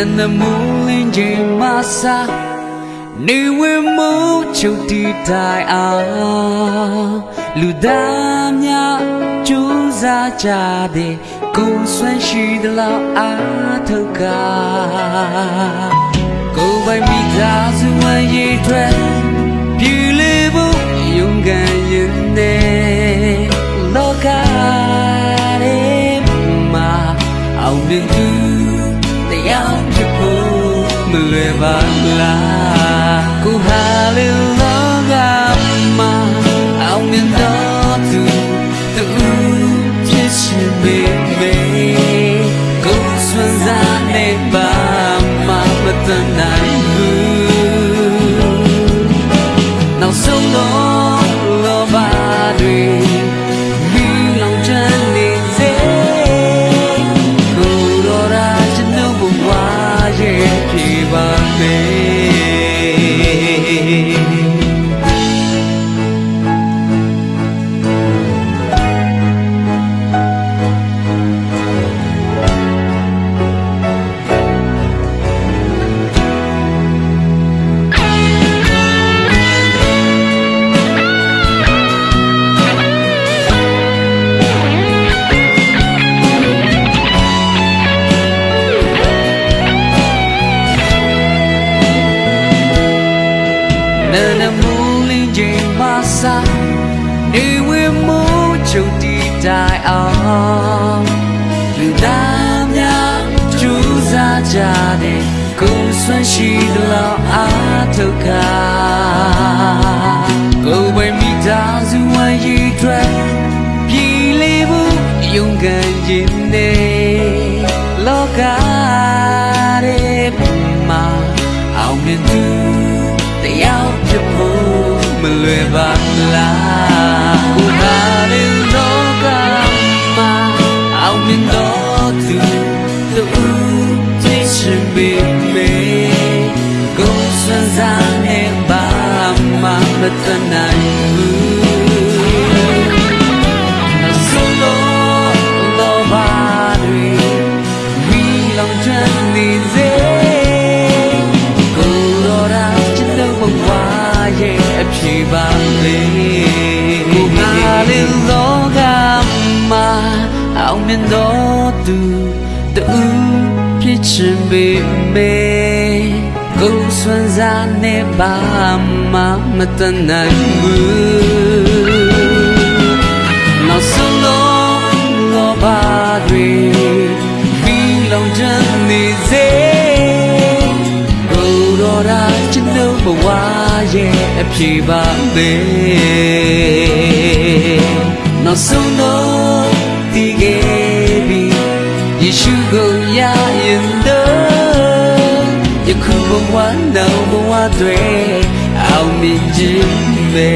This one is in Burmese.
နန္ဒမူလင်းချိန်မဆာနေဝင်မှုချုပ်တီတိုင်အောင်လူသားများကြိုးစားကြတဲ့ကိုယ်ဆွမ်းရှိသလောက်အားထုတ်ကကိုယ်ပိုင်မိသားစုဝ မတ နာနာမူလင်းချိန်မဆာနေဝေမိုးချုပ်တီတိုင်အောင်လူသားများကြိုးစားကြတဲ့ကိုယ်ဆွမ်းရှိသလောက်အားထုတ်ကကိုယ်ပိုင်မိသားစုဝမ်းရည်ထွက်ပြည်လေးမှုယုံကန်ခြင်းနဲ့လောကရဲမှာအောင်မြင်သူ တော့သူသူသိချင်ပေမေကိုယ်စွမ်းစားနေပါမှမတနိုင်ဘူး မြင်တော်သူတူဖြစ်ချင်ပေမေကိုယ်စွမ်းစားနေပါမှမတန်နိုင်ဘူးနောက်ဆုံးတော့လောဘတွေပြီးလောင်ချမ်းနေစေကိုယ်တော်ရာကျွန်တော်ဘဝရဲ့အဖြေပါပဲနောက်ဆုံးတော့ဒီခဲ့ပြီ ယေရှုကိုရရင်တော့ယခုဘဝနောက်ဘဝတွေအောင်မြင်ခြင်းပဲ